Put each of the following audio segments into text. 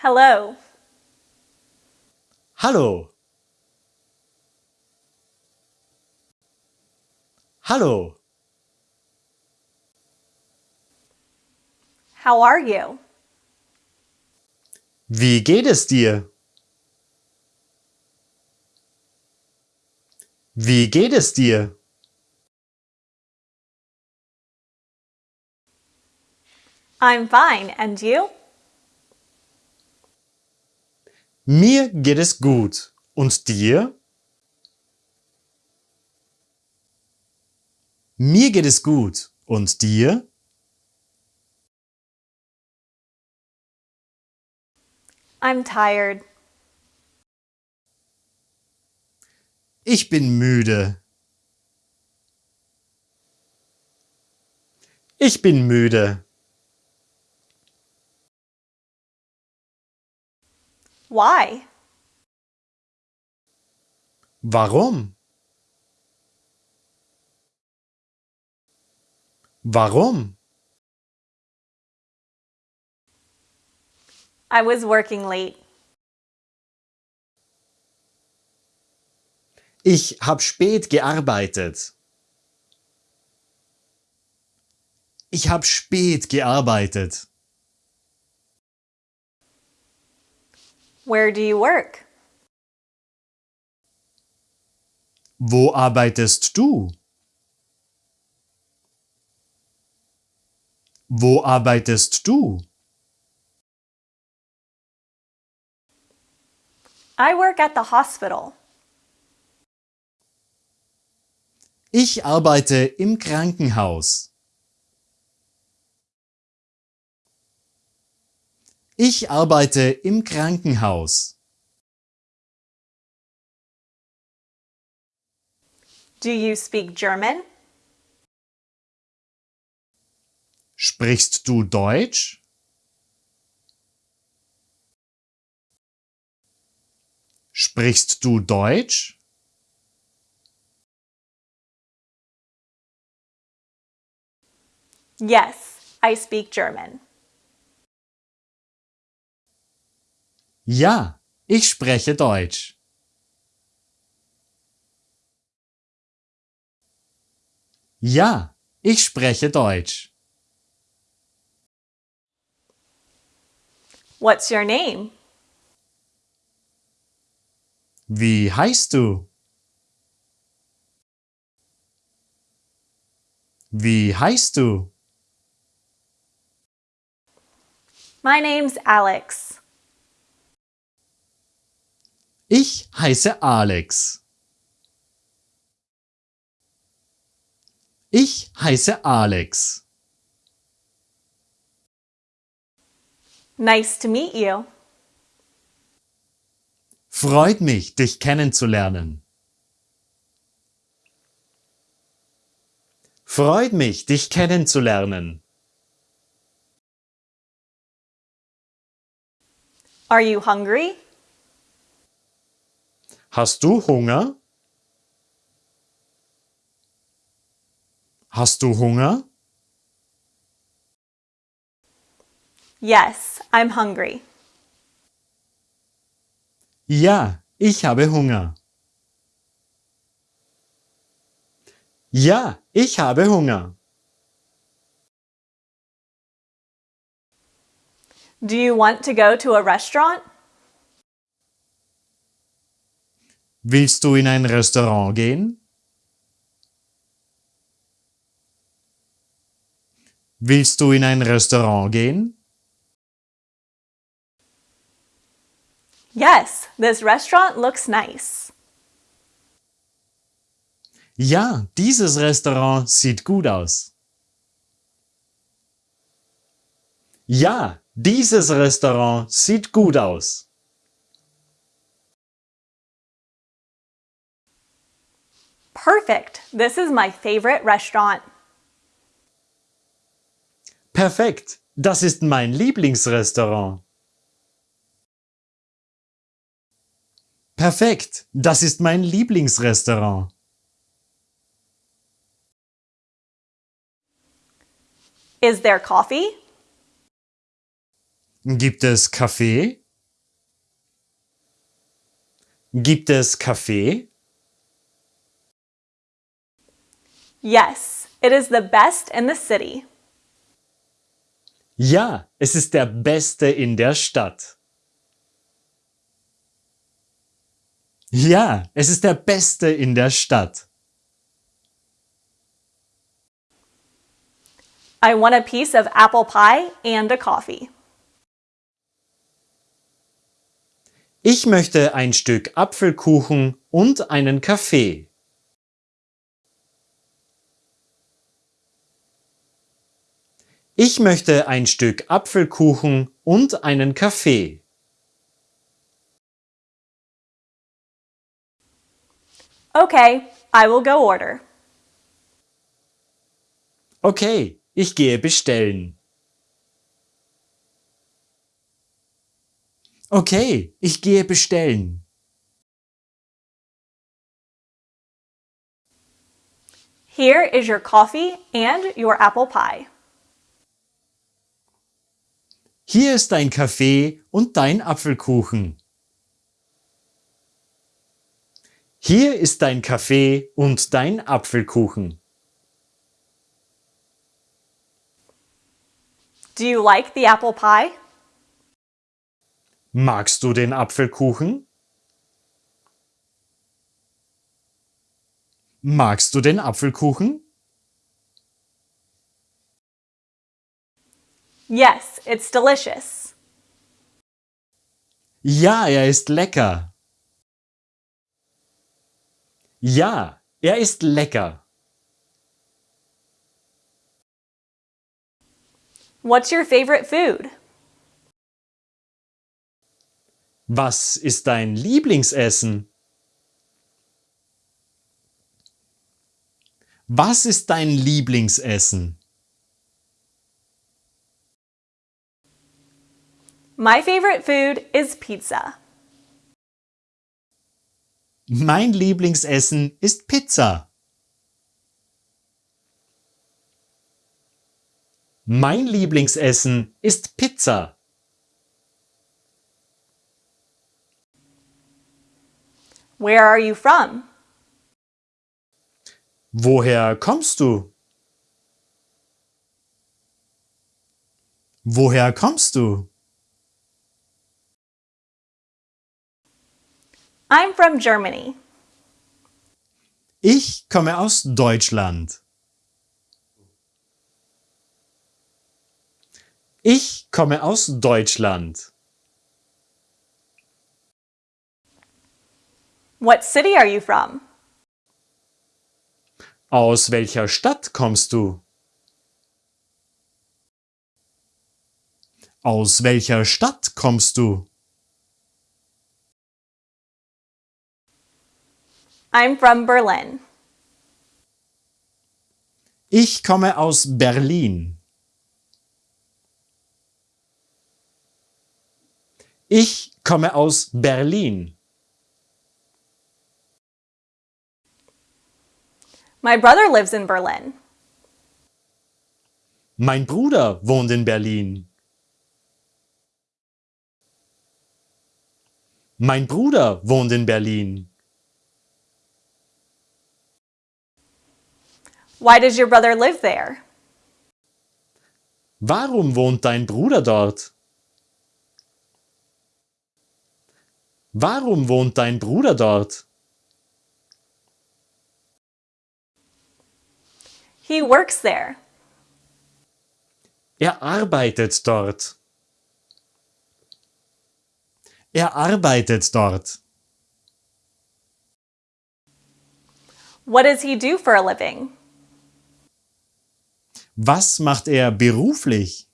Hello. Hallo. Hallo. How are you? Wie geht es dir? Wie geht es dir? I'm fine, and you? Mir geht es gut. Und dir? Mir geht es gut. Und dir? I'm tired. Ich bin müde. Ich bin müde. Why? Warum? Warum? I was working late. Ich habe spät gearbeitet. Ich habe spät gearbeitet. Where do you work? Wo arbeitest du? Wo arbeitest du? I work at the hospital. Ich arbeite im Krankenhaus. Ich arbeite im Krankenhaus. Do you speak German? Sprichst du Deutsch? Sprichst du Deutsch? Yes, I speak German. Ja, ich spreche Deutsch. Ja, ich spreche Deutsch. What's your name? Wie heißt du? Wie heißt du? My name's Alex. Ich heiße Alex. Ich heiße Alex. Nice to meet you. Freut mich, dich kennenzulernen. Freut mich, dich kennenzulernen. Are you hungry? Hast du Hunger? Hast du Hunger? Yes, I'm hungry. Ja, ich habe Hunger. Ja, ich habe Hunger. Do you want to go to a restaurant? Willst du in ein Restaurant gehen? Willst du in ein Restaurant gehen? Yes, this restaurant looks nice. Ja, dieses Restaurant sieht gut aus. Ja, dieses Restaurant sieht gut aus. Perfect. This is my favorite restaurant. Perfekt, das ist mein Lieblingsrestaurant. Perfekt, das ist mein Lieblingsrestaurant. Is there coffee? Gibt es Kaffee? Gibt es Kaffee? Yes, it is the best in the city. Ja, es ist der beste in der Stadt. Ja, es ist der beste in der Stadt. I want a piece of apple pie and a coffee. Ich möchte ein Stück Apfelkuchen und einen Kaffee. Ich möchte ein Stück Apfelkuchen und einen Kaffee. Okay, I will go order. Okay, ich gehe bestellen. Okay, ich gehe bestellen. Here is your coffee and your apple pie. Hier ist dein Kaffee und dein Apfelkuchen. Hier ist dein Kaffee und dein Apfelkuchen. Do you like the apple pie? Magst du den Apfelkuchen? Magst du den Apfelkuchen? Yes, it's delicious. Ja, er ist lecker. Ja, er ist lecker. What's your favorite food? Was ist dein Lieblingsessen? Was ist dein Lieblingsessen? My favorite food is pizza. Mein Lieblingsessen ist Pizza. Mein Lieblingsessen ist Pizza. Where are you from? Woher kommst du? Woher kommst du? I'm from Germany. Ich komme aus Deutschland. Ich komme aus Deutschland. What city are you from? Aus welcher Stadt kommst du? Aus welcher Stadt kommst du? I'm from Berlin. Ich komme aus Berlin. Ich komme aus Berlin. My brother lives in Berlin. Mein Bruder wohnt in Berlin. Mein Bruder wohnt in Berlin. Why does your brother live there? Warum wohnt dein Bruder dort? Warum wohnt dein Bruder dort? He works there. Er arbeitet dort. Er arbeitet dort. What does he do for a living? Was macht er beruflich?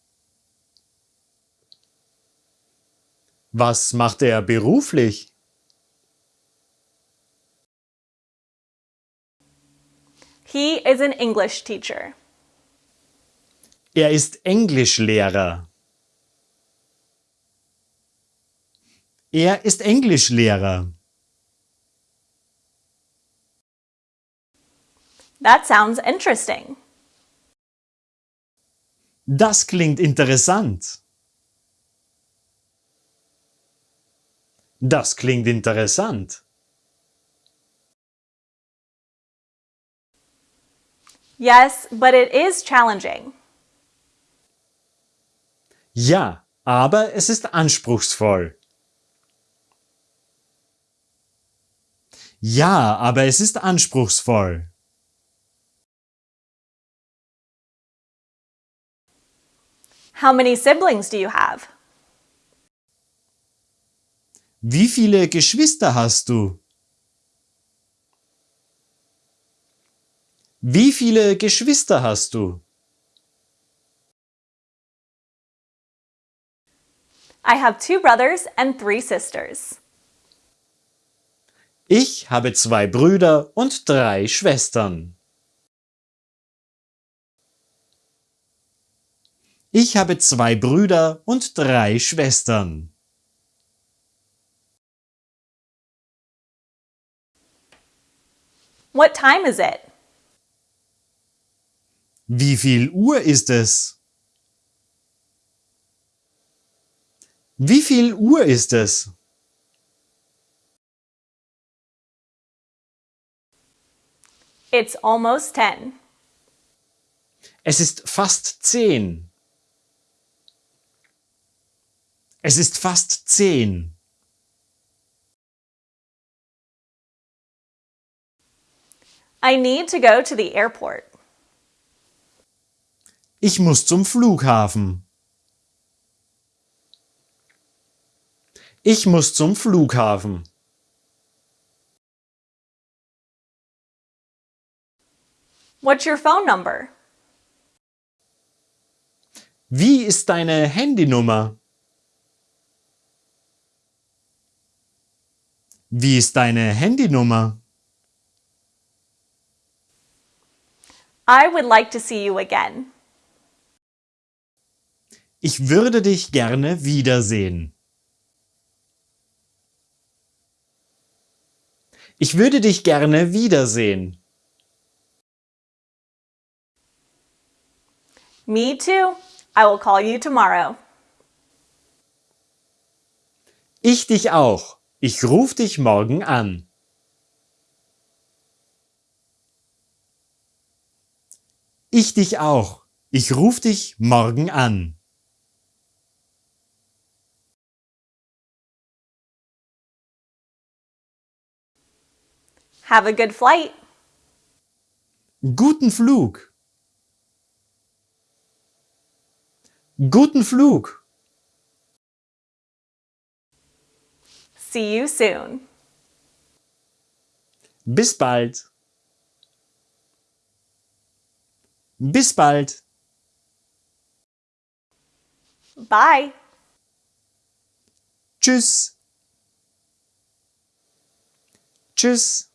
Was macht er beruflich? He is an English teacher. Er ist Englischlehrer. Er ist Englischlehrer. That sounds interesting. Das klingt interessant. Das klingt interessant. Yes, but it is challenging. Ja, aber es ist anspruchsvoll. Ja, aber es ist anspruchsvoll. How many siblings do you have? Wie viele Geschwister hast du? Wie viele Geschwister hast du? I have two brothers and three sisters. Ich habe zwei Brüder und drei Schwestern. Ich habe zwei Brüder und drei Schwestern. What time is it? Wie viel Uhr ist es? Wie viel Uhr ist es? It's almost 10. Es ist fast zehn. Es ist fast zehn. I need to go to the airport. Ich muss zum Flughafen. Ich muss zum Flughafen. What's your phone number? Wie ist deine Handynummer? Wie ist deine Handynummer? I would like to see you again. Ich würde dich gerne wiedersehen. Ich würde dich gerne wiedersehen. Me too. I will call you tomorrow. Ich dich auch. Ich ruf dich morgen an. Ich dich auch. Ich ruf dich morgen an. Have a good flight. Guten Flug. Guten Flug. See you soon. Bis bald. Bis bald. Bye. Tschüss. Tschüss.